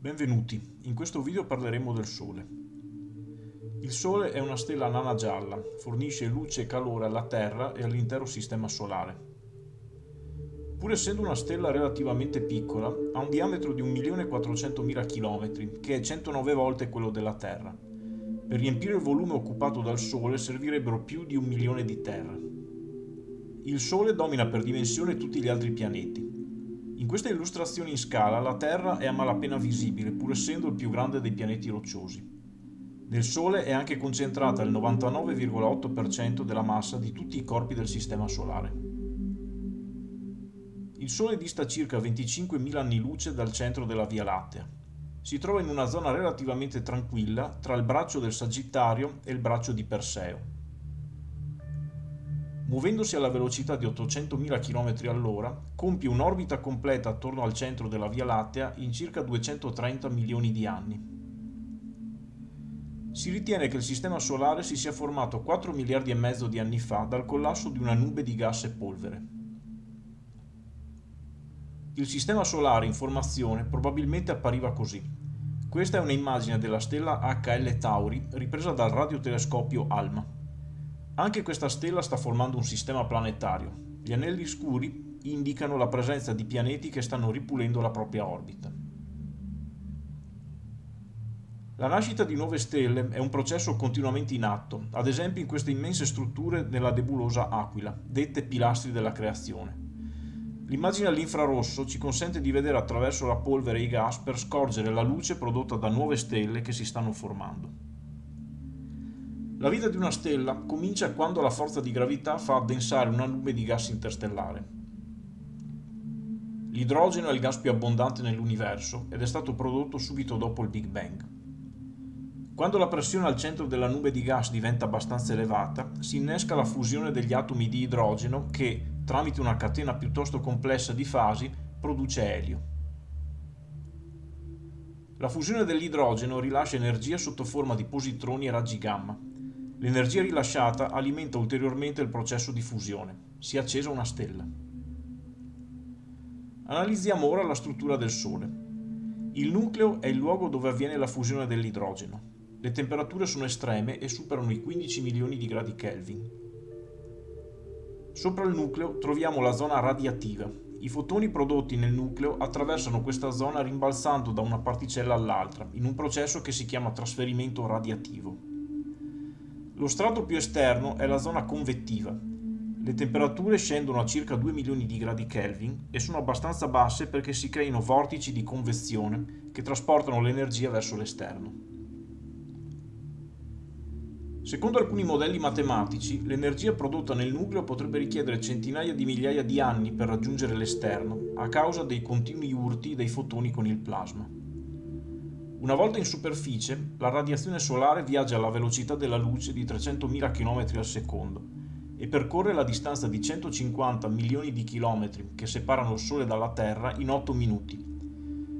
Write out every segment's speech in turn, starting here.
Benvenuti, in questo video parleremo del Sole. Il Sole è una stella nana gialla, fornisce luce e calore alla Terra e all'intero Sistema Solare. Pur essendo una stella relativamente piccola, ha un diametro di 1.400.000 km, che è 109 volte quello della Terra. Per riempire il volume occupato dal Sole servirebbero più di un milione di Terre. Il Sole domina per dimensione tutti gli altri pianeti. In questa illustrazione in scala la Terra è a malapena visibile, pur essendo il più grande dei pianeti rocciosi. Nel Sole è anche concentrata il 99,8% della massa di tutti i corpi del Sistema Solare. Il Sole dista circa 25.000 anni luce dal centro della Via Lattea. Si trova in una zona relativamente tranquilla tra il braccio del Sagittario e il braccio di Perseo. Muovendosi alla velocità di 800.000 km all'ora, compie un'orbita completa attorno al centro della Via Lattea in circa 230 milioni di anni. Si ritiene che il Sistema Solare si sia formato 4 miliardi e mezzo di anni fa dal collasso di una nube di gas e polvere. Il Sistema Solare in formazione probabilmente appariva così. Questa è un'immagine della stella HL Tauri ripresa dal radiotelescopio ALMA. Anche questa stella sta formando un sistema planetario. Gli anelli scuri indicano la presenza di pianeti che stanno ripulendo la propria orbita. La nascita di nuove stelle è un processo continuamente in atto, ad esempio in queste immense strutture nella nebulosa Aquila, dette pilastri della creazione. L'immagine all'infrarosso ci consente di vedere attraverso la polvere e i gas per scorgere la luce prodotta da nuove stelle che si stanno formando. La vita di una stella comincia quando la forza di gravità fa addensare una nube di gas interstellare. L'idrogeno è il gas più abbondante nell'universo ed è stato prodotto subito dopo il Big Bang. Quando la pressione al centro della nube di gas diventa abbastanza elevata, si innesca la fusione degli atomi di idrogeno che, tramite una catena piuttosto complessa di fasi, produce elio. La fusione dell'idrogeno rilascia energia sotto forma di positroni e raggi gamma, L'energia rilasciata alimenta ulteriormente il processo di fusione. Si è accesa una stella. Analizziamo ora la struttura del Sole. Il nucleo è il luogo dove avviene la fusione dell'idrogeno. Le temperature sono estreme e superano i 15 milioni di gradi Kelvin. Sopra il nucleo troviamo la zona radiativa. I fotoni prodotti nel nucleo attraversano questa zona rimbalzando da una particella all'altra, in un processo che si chiama trasferimento radiativo. Lo strato più esterno è la zona convettiva. Le temperature scendono a circa 2 milioni di gradi Kelvin e sono abbastanza basse perché si creino vortici di convezione che trasportano l'energia verso l'esterno. Secondo alcuni modelli matematici, l'energia prodotta nel nucleo potrebbe richiedere centinaia di migliaia di anni per raggiungere l'esterno, a causa dei continui urti dei fotoni con il plasma. Una volta in superficie, la radiazione solare viaggia alla velocità della luce di 300.000 km al secondo e percorre la distanza di 150 milioni di chilometri che separano il Sole dalla Terra in 8 minuti.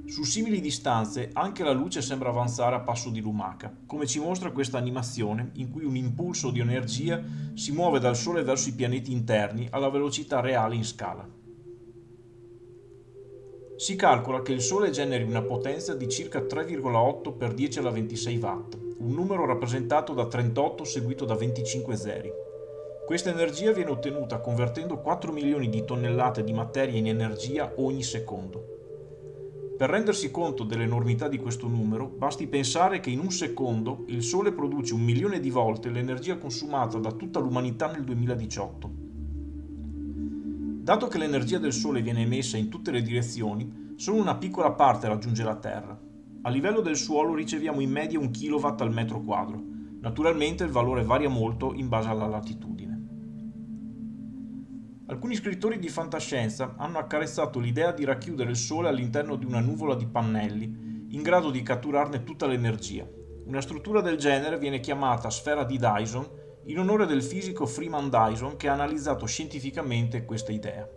Su simili distanze anche la luce sembra avanzare a passo di lumaca, come ci mostra questa animazione in cui un impulso di energia si muove dal Sole verso i pianeti interni alla velocità reale in scala. Si calcola che il Sole generi una potenza di circa 3,8 per 10 alla 26 watt, un numero rappresentato da 38 seguito da 25 zeri. Questa energia viene ottenuta convertendo 4 milioni di tonnellate di materia in energia ogni secondo. Per rendersi conto dell'enormità di questo numero, basti pensare che in un secondo il Sole produce un milione di volte l'energia consumata da tutta l'umanità nel 2018. Dato che l'energia del Sole viene emessa in tutte le direzioni, solo una piccola parte raggiunge la Terra. A livello del suolo riceviamo in media un kW al metro quadro. Naturalmente il valore varia molto in base alla latitudine. Alcuni scrittori di fantascienza hanno accarezzato l'idea di racchiudere il Sole all'interno di una nuvola di pannelli, in grado di catturarne tutta l'energia. Una struttura del genere viene chiamata sfera di Dyson in onore del fisico Freeman Dyson che ha analizzato scientificamente questa idea.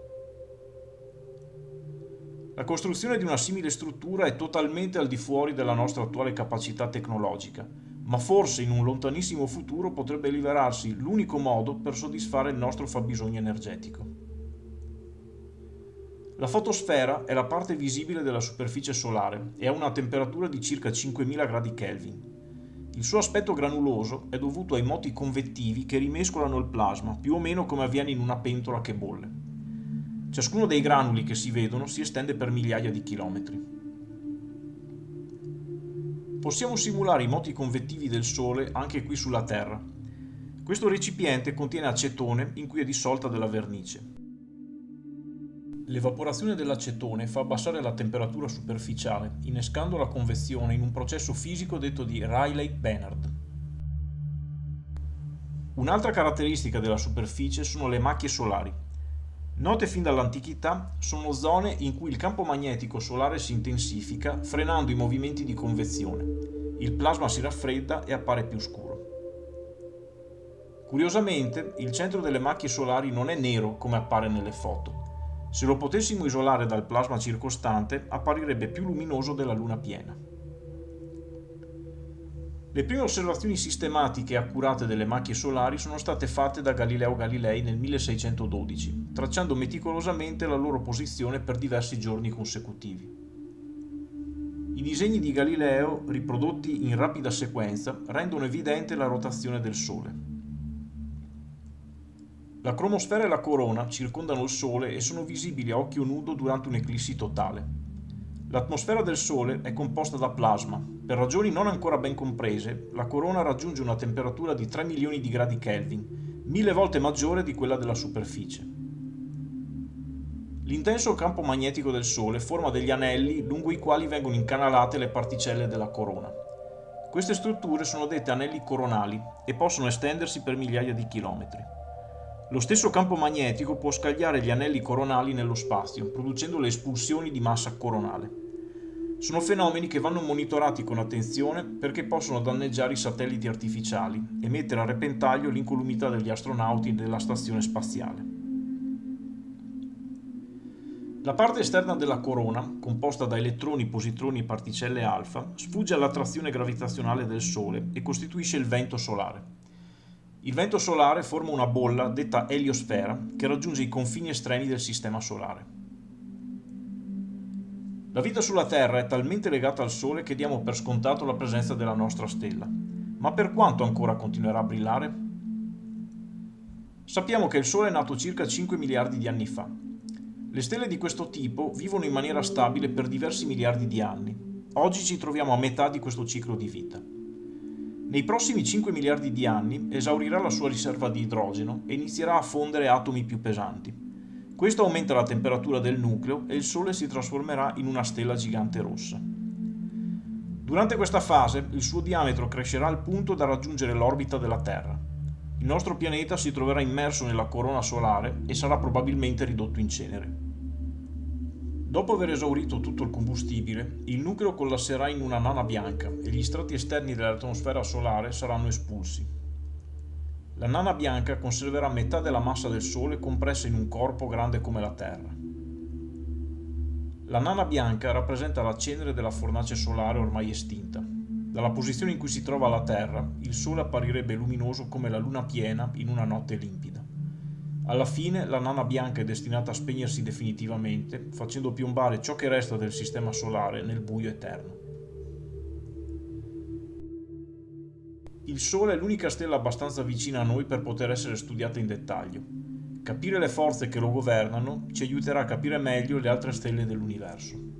La costruzione di una simile struttura è totalmente al di fuori della nostra attuale capacità tecnologica, ma forse in un lontanissimo futuro potrebbe rivelarsi l'unico modo per soddisfare il nostro fabbisogno energetico. La fotosfera è la parte visibile della superficie solare e ha una temperatura di circa 5000 gradi Kelvin. Il suo aspetto granuloso è dovuto ai moti convettivi che rimescolano il plasma, più o meno come avviene in una pentola che bolle. Ciascuno dei granuli che si vedono si estende per migliaia di chilometri. Possiamo simulare i moti convettivi del Sole anche qui sulla Terra. Questo recipiente contiene acetone in cui è dissolta della vernice. L'evaporazione dell'acetone fa abbassare la temperatura superficiale, innescando la convezione in un processo fisico detto di Rayleigh-Benard. Un'altra caratteristica della superficie sono le macchie solari. Note fin dall'antichità, sono zone in cui il campo magnetico solare si intensifica, frenando i movimenti di convezione. Il plasma si raffredda e appare più scuro. Curiosamente, il centro delle macchie solari non è nero come appare nelle foto, se lo potessimo isolare dal plasma circostante, apparirebbe più luminoso della Luna piena. Le prime osservazioni sistematiche e accurate delle macchie solari sono state fatte da Galileo Galilei nel 1612, tracciando meticolosamente la loro posizione per diversi giorni consecutivi. I disegni di Galileo, riprodotti in rapida sequenza, rendono evidente la rotazione del Sole. La cromosfera e la corona circondano il Sole e sono visibili a occhio nudo durante un'eclissi totale. L'atmosfera del Sole è composta da plasma. Per ragioni non ancora ben comprese, la corona raggiunge una temperatura di 3 milioni di gradi Kelvin, mille volte maggiore di quella della superficie. L'intenso campo magnetico del Sole forma degli anelli lungo i quali vengono incanalate le particelle della corona. Queste strutture sono dette anelli coronali e possono estendersi per migliaia di chilometri. Lo stesso campo magnetico può scagliare gli anelli coronali nello spazio, producendo le espulsioni di massa coronale. Sono fenomeni che vanno monitorati con attenzione perché possono danneggiare i satelliti artificiali e mettere a repentaglio l'incolumità degli astronauti della stazione spaziale. La parte esterna della corona, composta da elettroni, positroni e particelle alfa, sfugge all'attrazione gravitazionale del Sole e costituisce il vento solare. Il vento solare forma una bolla detta eliosfera che raggiunge i confini estremi del Sistema Solare. La vita sulla Terra è talmente legata al Sole che diamo per scontato la presenza della nostra stella. Ma per quanto ancora continuerà a brillare? Sappiamo che il Sole è nato circa 5 miliardi di anni fa. Le stelle di questo tipo vivono in maniera stabile per diversi miliardi di anni. Oggi ci troviamo a metà di questo ciclo di vita. Nei prossimi 5 miliardi di anni esaurirà la sua riserva di idrogeno e inizierà a fondere atomi più pesanti. Questo aumenta la temperatura del nucleo e il Sole si trasformerà in una stella gigante rossa. Durante questa fase il suo diametro crescerà al punto da raggiungere l'orbita della Terra. Il nostro pianeta si troverà immerso nella corona solare e sarà probabilmente ridotto in cenere. Dopo aver esaurito tutto il combustibile, il nucleo collasserà in una nana bianca e gli strati esterni dell'atmosfera solare saranno espulsi. La nana bianca conserverà metà della massa del Sole compressa in un corpo grande come la Terra. La nana bianca rappresenta la cenere della fornace solare ormai estinta. Dalla posizione in cui si trova la Terra, il Sole apparirebbe luminoso come la luna piena in una notte limpida. Alla fine la nana bianca è destinata a spegnersi definitivamente, facendo piombare ciò che resta del sistema solare nel buio eterno. Il Sole è l'unica stella abbastanza vicina a noi per poter essere studiata in dettaglio. Capire le forze che lo governano ci aiuterà a capire meglio le altre stelle dell'universo.